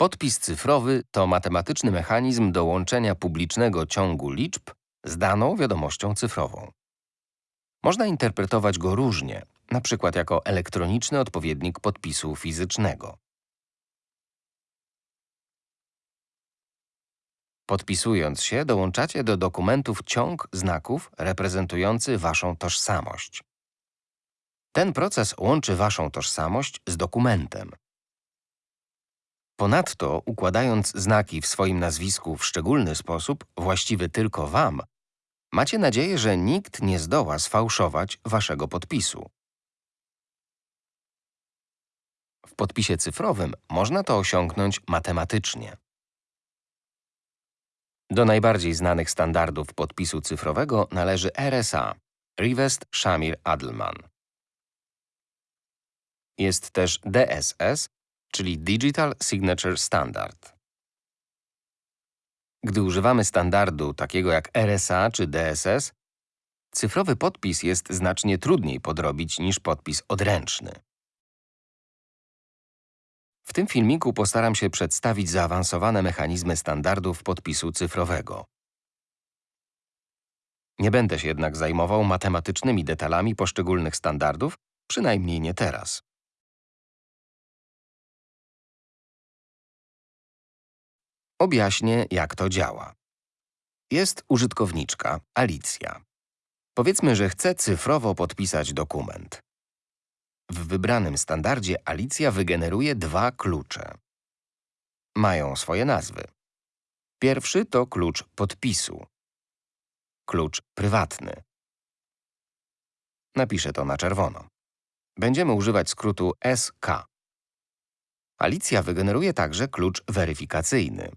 Podpis cyfrowy to matematyczny mechanizm do łączenia publicznego ciągu liczb z daną wiadomością cyfrową. Można interpretować go różnie, na przykład jako elektroniczny odpowiednik podpisu fizycznego. Podpisując się, dołączacie do dokumentów ciąg znaków reprezentujący waszą tożsamość. Ten proces łączy waszą tożsamość z dokumentem. Ponadto, układając znaki w swoim nazwisku w szczególny sposób, właściwy tylko wam, macie nadzieję, że nikt nie zdoła sfałszować waszego podpisu. W podpisie cyfrowym można to osiągnąć matematycznie. Do najbardziej znanych standardów podpisu cyfrowego należy RSA – Rivest Shamir Adleman. Jest też DSS, czyli Digital Signature Standard. Gdy używamy standardu takiego jak RSA czy DSS, cyfrowy podpis jest znacznie trudniej podrobić niż podpis odręczny. W tym filmiku postaram się przedstawić zaawansowane mechanizmy standardów podpisu cyfrowego. Nie będę się jednak zajmował matematycznymi detalami poszczególnych standardów, przynajmniej nie teraz. Objaśnię, jak to działa. Jest użytkowniczka, Alicja. Powiedzmy, że chce cyfrowo podpisać dokument. W wybranym standardzie Alicja wygeneruje dwa klucze. Mają swoje nazwy. Pierwszy to klucz podpisu. Klucz prywatny. Napiszę to na czerwono. Będziemy używać skrótu SK. Alicja wygeneruje także klucz weryfikacyjny.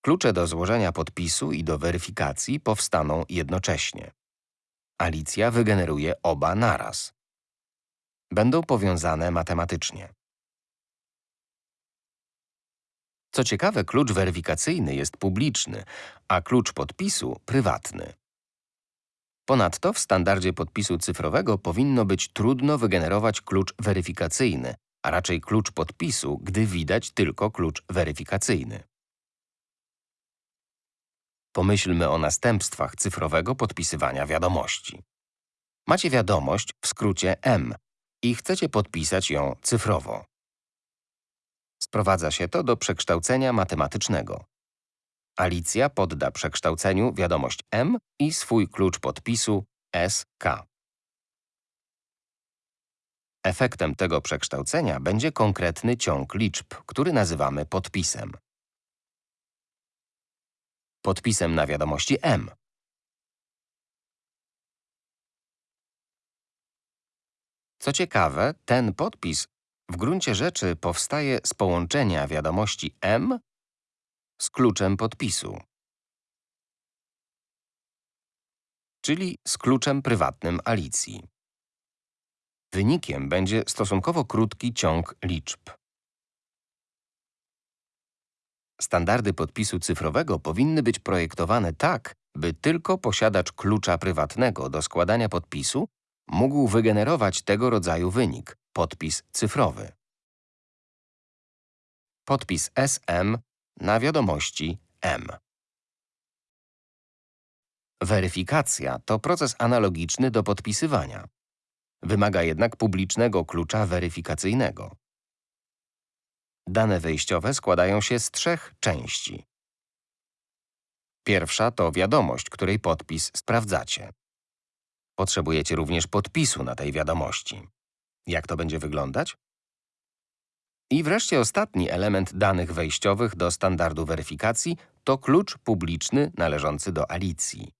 Klucze do złożenia podpisu i do weryfikacji powstaną jednocześnie. Alicja wygeneruje oba naraz. Będą powiązane matematycznie. Co ciekawe, klucz weryfikacyjny jest publiczny, a klucz podpisu prywatny. Ponadto w standardzie podpisu cyfrowego powinno być trudno wygenerować klucz weryfikacyjny, a raczej klucz podpisu, gdy widać tylko klucz weryfikacyjny. Pomyślmy o następstwach cyfrowego podpisywania wiadomości. Macie wiadomość, w skrócie M, i chcecie podpisać ją cyfrowo. Sprowadza się to do przekształcenia matematycznego. Alicja podda przekształceniu wiadomość M i swój klucz podpisu SK. Efektem tego przekształcenia będzie konkretny ciąg liczb, który nazywamy podpisem. Podpisem na wiadomości M Co ciekawe, ten podpis w gruncie rzeczy powstaje z połączenia wiadomości M z kluczem podpisu, czyli z kluczem prywatnym Alicji. Wynikiem będzie stosunkowo krótki ciąg liczb. Standardy podpisu cyfrowego powinny być projektowane tak, by tylko posiadacz klucza prywatnego do składania podpisu mógł wygenerować tego rodzaju wynik – podpis cyfrowy. Podpis SM na wiadomości M. Weryfikacja to proces analogiczny do podpisywania. Wymaga jednak publicznego klucza weryfikacyjnego. Dane wejściowe składają się z trzech części. Pierwsza to wiadomość, której podpis sprawdzacie. Potrzebujecie również podpisu na tej wiadomości. Jak to będzie wyglądać? I wreszcie ostatni element danych wejściowych do standardu weryfikacji to klucz publiczny należący do Alicji.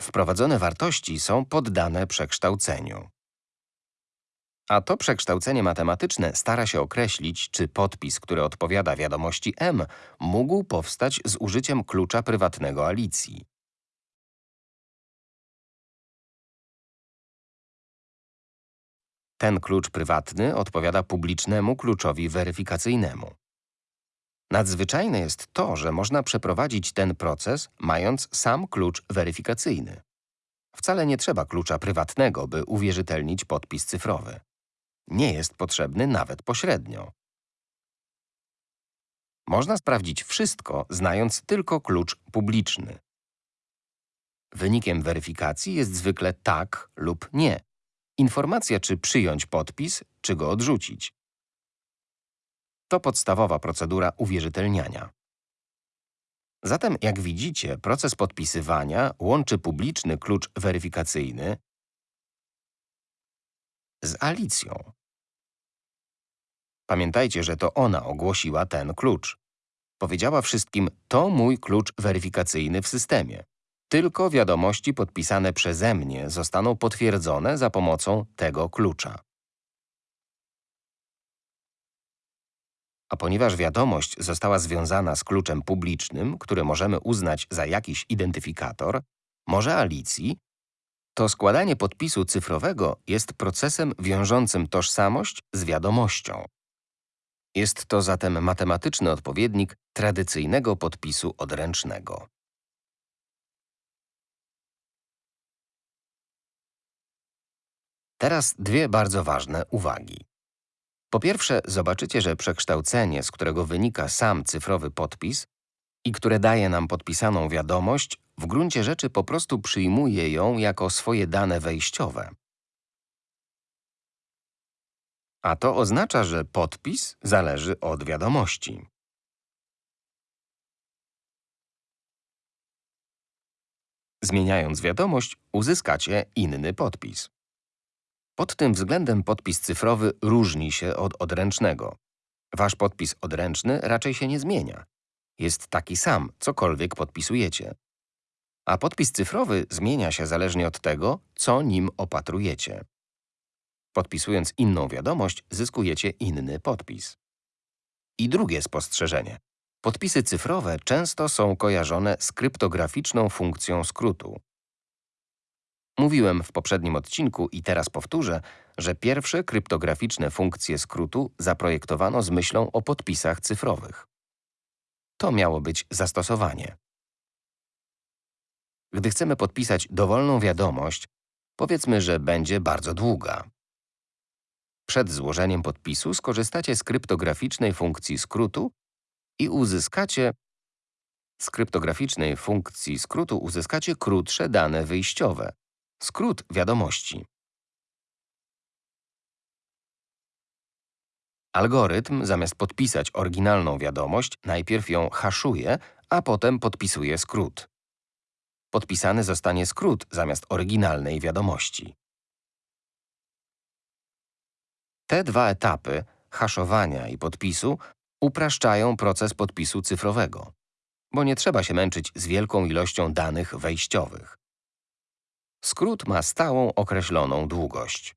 Wprowadzone wartości są poddane przekształceniu. A to przekształcenie matematyczne stara się określić, czy podpis, który odpowiada wiadomości M, mógł powstać z użyciem klucza prywatnego Alicji. Ten klucz prywatny odpowiada publicznemu kluczowi weryfikacyjnemu. Nadzwyczajne jest to, że można przeprowadzić ten proces, mając sam klucz weryfikacyjny. Wcale nie trzeba klucza prywatnego, by uwierzytelnić podpis cyfrowy. Nie jest potrzebny nawet pośrednio. Można sprawdzić wszystko, znając tylko klucz publiczny. Wynikiem weryfikacji jest zwykle tak lub nie. Informacja, czy przyjąć podpis, czy go odrzucić. To podstawowa procedura uwierzytelniania. Zatem, jak widzicie, proces podpisywania łączy publiczny klucz weryfikacyjny z Alicją. Pamiętajcie, że to ona ogłosiła ten klucz. Powiedziała wszystkim, to mój klucz weryfikacyjny w systemie. Tylko wiadomości podpisane przeze mnie zostaną potwierdzone za pomocą tego klucza. A ponieważ wiadomość została związana z kluczem publicznym, który możemy uznać za jakiś identyfikator, może Alicji, to składanie podpisu cyfrowego jest procesem wiążącym tożsamość z wiadomością. Jest to zatem matematyczny odpowiednik tradycyjnego podpisu odręcznego. Teraz dwie bardzo ważne uwagi. Po pierwsze, zobaczycie, że przekształcenie, z którego wynika sam cyfrowy podpis i które daje nam podpisaną wiadomość, w gruncie rzeczy po prostu przyjmuje ją jako swoje dane wejściowe. A to oznacza, że podpis zależy od wiadomości. Zmieniając wiadomość, uzyskacie inny podpis. Pod tym względem podpis cyfrowy różni się od odręcznego. Wasz podpis odręczny raczej się nie zmienia. Jest taki sam, cokolwiek podpisujecie. A podpis cyfrowy zmienia się zależnie od tego, co nim opatrujecie. Podpisując inną wiadomość, zyskujecie inny podpis. I drugie spostrzeżenie. Podpisy cyfrowe często są kojarzone z kryptograficzną funkcją skrótu. Mówiłem w poprzednim odcinku i teraz powtórzę, że pierwsze kryptograficzne funkcje skrótu zaprojektowano z myślą o podpisach cyfrowych. To miało być zastosowanie. Gdy chcemy podpisać dowolną wiadomość, powiedzmy, że będzie bardzo długa. Przed złożeniem podpisu skorzystacie z kryptograficznej funkcji skrótu i uzyskacie z kryptograficznej funkcji skrótu uzyskacie krótsze dane wyjściowe, skrót wiadomości. Algorytm, zamiast podpisać oryginalną wiadomość, najpierw ją haszuje, a potem podpisuje skrót. Podpisany zostanie skrót zamiast oryginalnej wiadomości. Te dwa etapy, haszowania i podpisu, upraszczają proces podpisu cyfrowego, bo nie trzeba się męczyć z wielką ilością danych wejściowych. Skrót ma stałą określoną długość.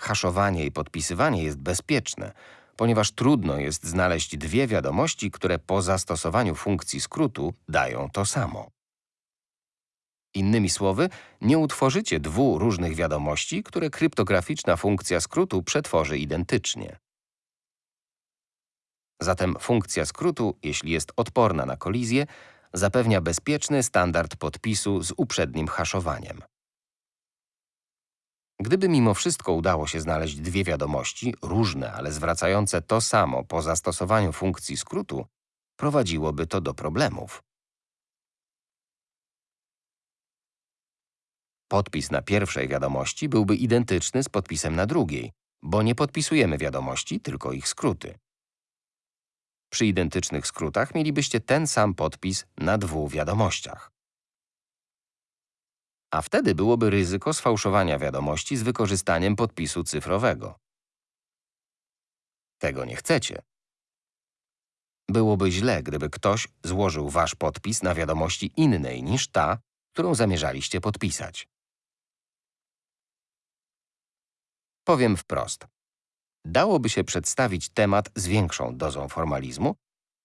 Haszowanie i podpisywanie jest bezpieczne, ponieważ trudno jest znaleźć dwie wiadomości, które po zastosowaniu funkcji skrótu dają to samo. Innymi słowy, nie utworzycie dwóch różnych wiadomości, które kryptograficzna funkcja skrótu przetworzy identycznie. Zatem funkcja skrótu, jeśli jest odporna na kolizję, zapewnia bezpieczny standard podpisu z uprzednim haszowaniem. Gdyby mimo wszystko udało się znaleźć dwie wiadomości, różne, ale zwracające to samo po zastosowaniu funkcji skrótu, prowadziłoby to do problemów. Podpis na pierwszej wiadomości byłby identyczny z podpisem na drugiej, bo nie podpisujemy wiadomości, tylko ich skróty. Przy identycznych skrótach mielibyście ten sam podpis na dwóch wiadomościach. A wtedy byłoby ryzyko sfałszowania wiadomości z wykorzystaniem podpisu cyfrowego. Tego nie chcecie. Byłoby źle, gdyby ktoś złożył wasz podpis na wiadomości innej niż ta, którą zamierzaliście podpisać. Powiem wprost. Dałoby się przedstawić temat z większą dozą formalizmu,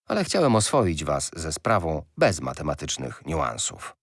ale chciałem oswoić was ze sprawą bez matematycznych niuansów.